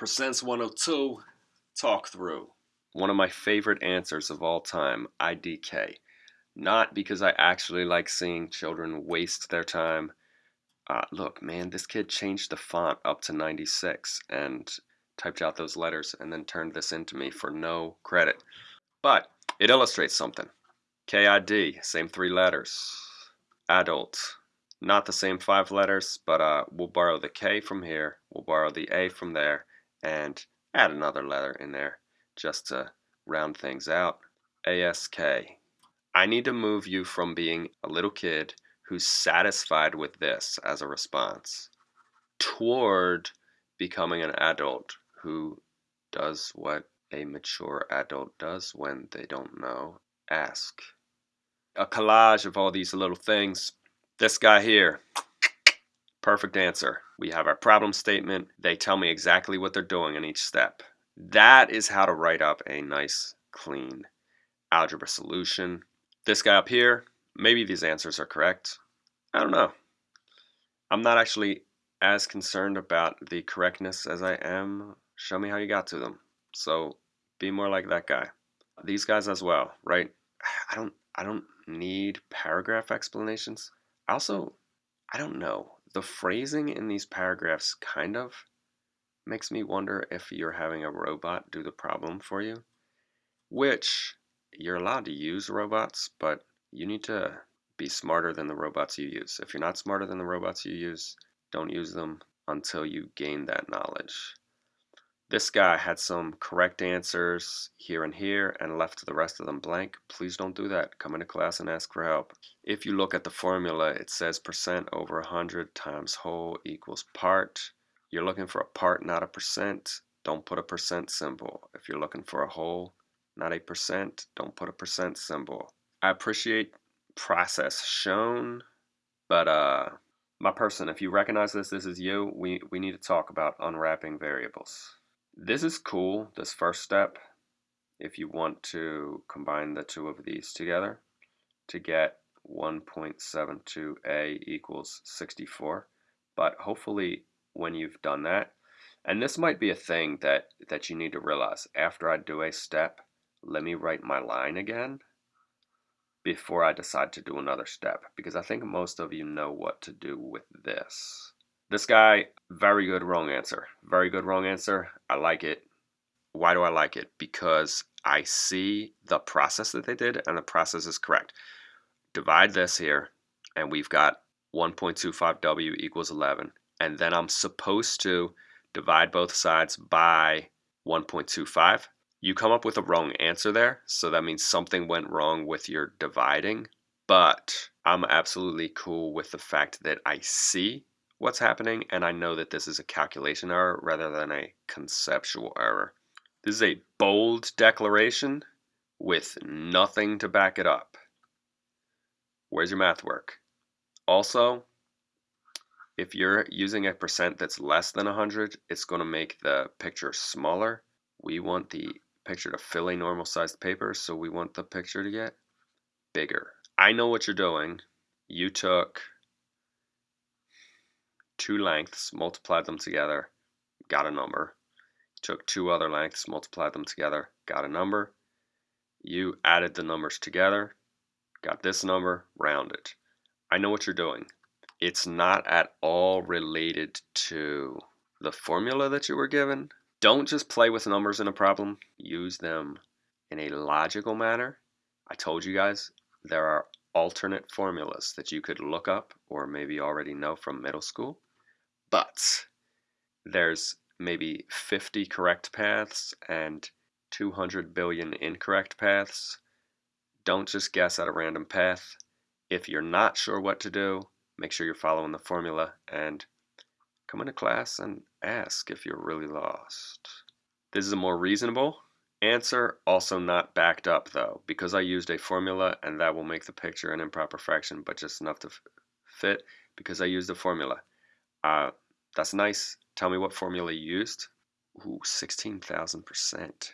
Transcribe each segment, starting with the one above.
Percents 102 talk through. One of my favorite answers of all time, IDK. Not because I actually like seeing children waste their time. Uh, look, man, this kid changed the font up to 96 and typed out those letters and then turned this into me for no credit. But it illustrates something. KID, same three letters. Adult, not the same five letters, but uh, we'll borrow the K from here, we'll borrow the A from there, and add another letter in there just to round things out. ASK. I need to move you from being a little kid who's satisfied with this as a response toward becoming an adult who does what a mature adult does when they don't know. Ask. A collage of all these little things. This guy here, Perfect answer. We have our problem statement. They tell me exactly what they're doing in each step. That is how to write up a nice, clean algebra solution. This guy up here, maybe these answers are correct. I don't know. I'm not actually as concerned about the correctness as I am show me how you got to them. So be more like that guy. These guys as well, right? I don't I don't need paragraph explanations. I Also, I don't know the phrasing in these paragraphs kind of makes me wonder if you're having a robot do the problem for you, which you're allowed to use robots, but you need to be smarter than the robots you use. If you're not smarter than the robots you use, don't use them until you gain that knowledge. This guy had some correct answers here and here and left the rest of them blank. Please don't do that. Come into class and ask for help. If you look at the formula, it says percent over 100 times whole equals part. You're looking for a part, not a percent. Don't put a percent symbol. If you're looking for a whole, not a percent, don't put a percent symbol. I appreciate process shown, but uh, my person, if you recognize this, this is you, we, we need to talk about unwrapping variables. This is cool, this first step, if you want to combine the two of these together to get 1.72a equals 64. But hopefully when you've done that, and this might be a thing that, that you need to realize, after I do a step, let me write my line again before I decide to do another step, because I think most of you know what to do with this. This guy, very good wrong answer. Very good wrong answer. I like it. Why do I like it? Because I see the process that they did and the process is correct. Divide this here and we've got 1.25w equals 11. And then I'm supposed to divide both sides by 1.25. You come up with a wrong answer there, so that means something went wrong with your dividing. But I'm absolutely cool with the fact that I see what's happening, and I know that this is a calculation error rather than a conceptual error. This is a bold declaration with nothing to back it up. Where's your math work? Also, if you're using a percent that's less than 100, it's going to make the picture smaller. We want the picture to fill a normal sized paper, so we want the picture to get bigger. I know what you're doing. You took two lengths, multiplied them together, got a number. Took two other lengths, multiplied them together, got a number. You added the numbers together, got this number, rounded. I know what you're doing. It's not at all related to the formula that you were given. Don't just play with numbers in a problem. Use them in a logical manner. I told you guys there are alternate formulas that you could look up or maybe already know from middle school but there's maybe 50 correct paths and 200 billion incorrect paths. Don't just guess at a random path. If you're not sure what to do, make sure you're following the formula and come into class and ask if you're really lost. This is a more reasonable answer, also not backed up though, because I used a formula and that will make the picture an improper fraction, but just enough to fit because I used a formula. Uh, that's nice. Tell me what formula you used. Ooh, 16,000%.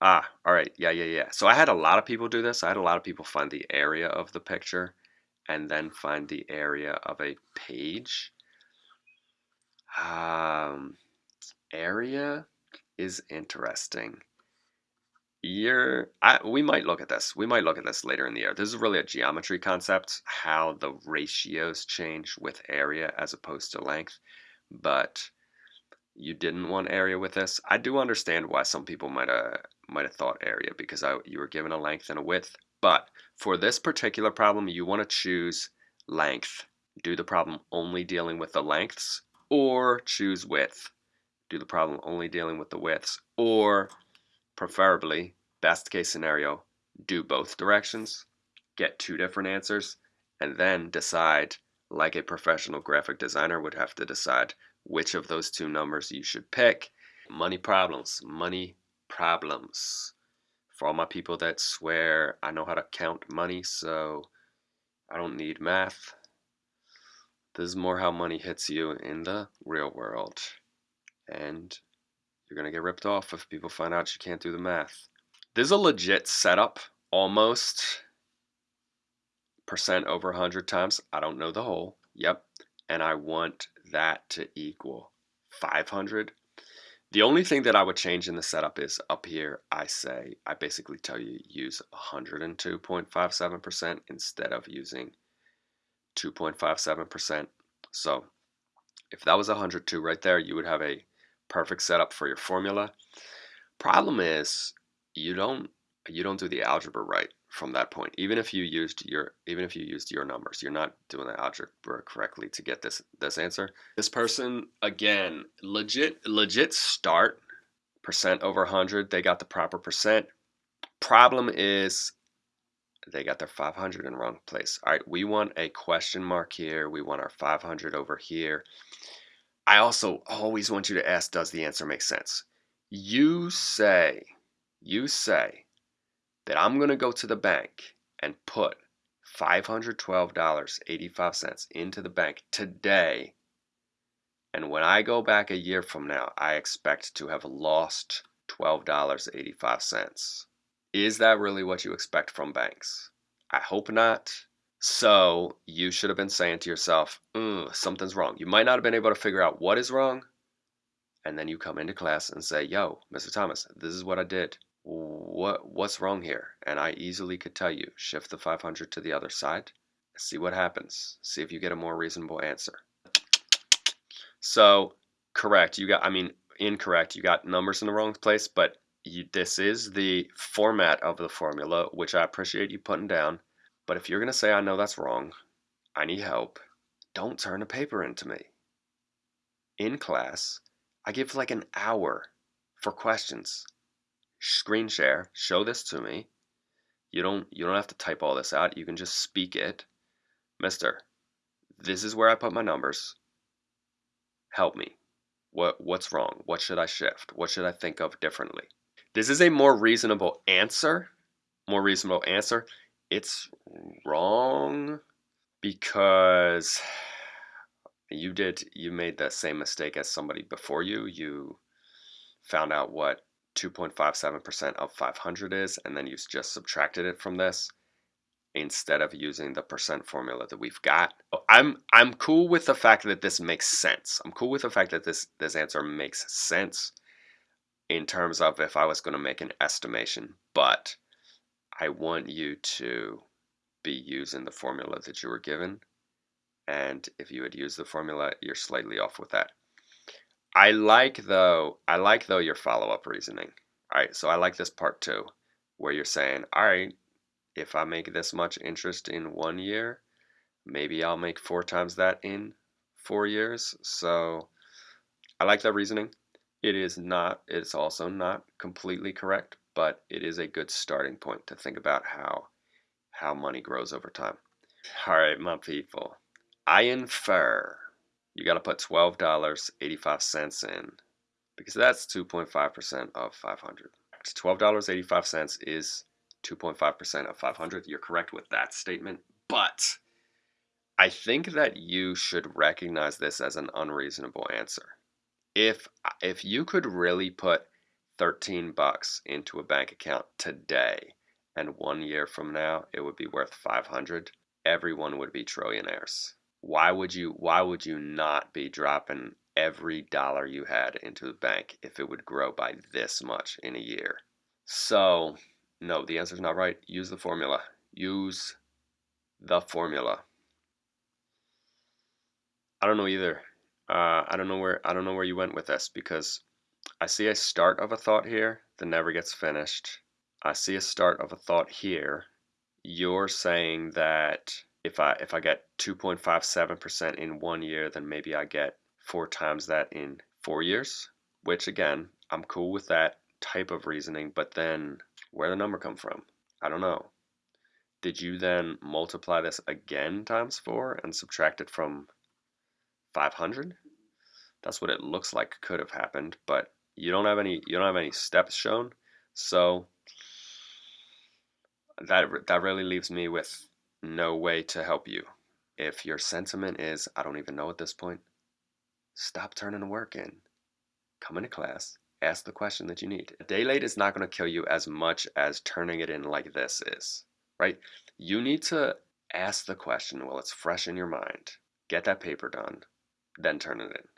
Ah, all right. Yeah, yeah, yeah. So I had a lot of people do this. I had a lot of people find the area of the picture and then find the area of a page. Um, area is interesting. You're, I, we might look at this. We might look at this later in the year. This is really a geometry concept, how the ratios change with area as opposed to length. But you didn't want area with this. I do understand why some people might have might have thought area because I, you were given a length and a width. But for this particular problem, you want to choose length. Do the problem only dealing with the lengths, or choose width. Do the problem only dealing with the widths, or preferably, best case scenario, do both directions, get two different answers, and then decide, like a professional graphic designer would have to decide which of those two numbers you should pick. Money problems, money problems. For all my people that swear I know how to count money, so I don't need math. This is more how money hits you in the real world. And you're going to get ripped off if people find out you can't do the math. This is a legit setup, almost percent over 100 times. I don't know the whole. Yep. And I want that to equal 500. The only thing that I would change in the setup is up here, I say, I basically tell you use 102.57% instead of using 2.57%. So if that was 102 right there, you would have a perfect setup for your formula. Problem is you don't you don't do the algebra right from that point. Even if you used your even if you used your numbers, you're not doing the algebra correctly to get this this answer. This person again, legit legit start percent over 100. They got the proper percent. Problem is they got their 500 in the wrong place. All right, we want a question mark here. We want our 500 over here. I also always want you to ask, does the answer make sense? You say, you say that I'm going to go to the bank and put $512.85 into the bank today. And when I go back a year from now, I expect to have lost $12.85. Is that really what you expect from banks? I hope not. So you should have been saying to yourself, mm, something's wrong. You might not have been able to figure out what is wrong. And then you come into class and say, yo, Mr. Thomas, this is what I did what what's wrong here? And I easily could tell you, shift the 500 to the other side, see what happens, see if you get a more reasonable answer. So correct, you got, I mean, incorrect, you got numbers in the wrong place, but you, this is the format of the formula, which I appreciate you putting down. But if you're going to say, I know that's wrong, I need help, don't turn a paper into me. In class, I give like an hour for questions screen share, show this to me. You don't you don't have to type all this out. You can just speak it. Mister, this is where I put my numbers. Help me. What what's wrong? What should I shift? What should I think of differently? This is a more reasonable answer. More reasonable answer. It's wrong because you did you made the same mistake as somebody before you. You found out what 2.57% of 500 is, and then you've just subtracted it from this instead of using the percent formula that we've got. I'm I'm cool with the fact that this makes sense. I'm cool with the fact that this this answer makes sense in terms of if I was going to make an estimation, but I want you to be using the formula that you were given. And if you had used the formula, you're slightly off with that. I like though, I like though your follow-up reasoning. All right, so I like this part too, where you're saying, all right, if I make this much interest in one year, maybe I'll make four times that in four years. So I like that reasoning. It is not, it's also not completely correct, but it is a good starting point to think about how how money grows over time. All right, my people. I infer you got to put $12.85 in because that's 2.5% of 500. $12.85 is 2.5% of 500. You're correct with that statement, but I think that you should recognize this as an unreasonable answer. If if you could really put 13 bucks into a bank account today and 1 year from now it would be worth 500, everyone would be trillionaires why would you why would you not be dropping every dollar you had into the bank if it would grow by this much in a year. So, no, the answer is not right. Use the formula. Use the formula. I don't know either. Uh, I don't know where I don't know where you went with this because I see a start of a thought here that never gets finished. I see a start of a thought here. You're saying that if I if I get 2.57% in one year, then maybe I get four times that in four years. Which again, I'm cool with that type of reasoning, but then where the number come from? I don't know. Did you then multiply this again times four and subtract it from 500? That's what it looks like could have happened, but you don't have any you don't have any steps shown. So that that really leaves me with no way to help you. If your sentiment is I don't even know at this point, stop turning the work in. Come into class, ask the question that you need. A day late is not going to kill you as much as turning it in like this is, right? You need to ask the question while it's fresh in your mind. Get that paper done, then turn it in.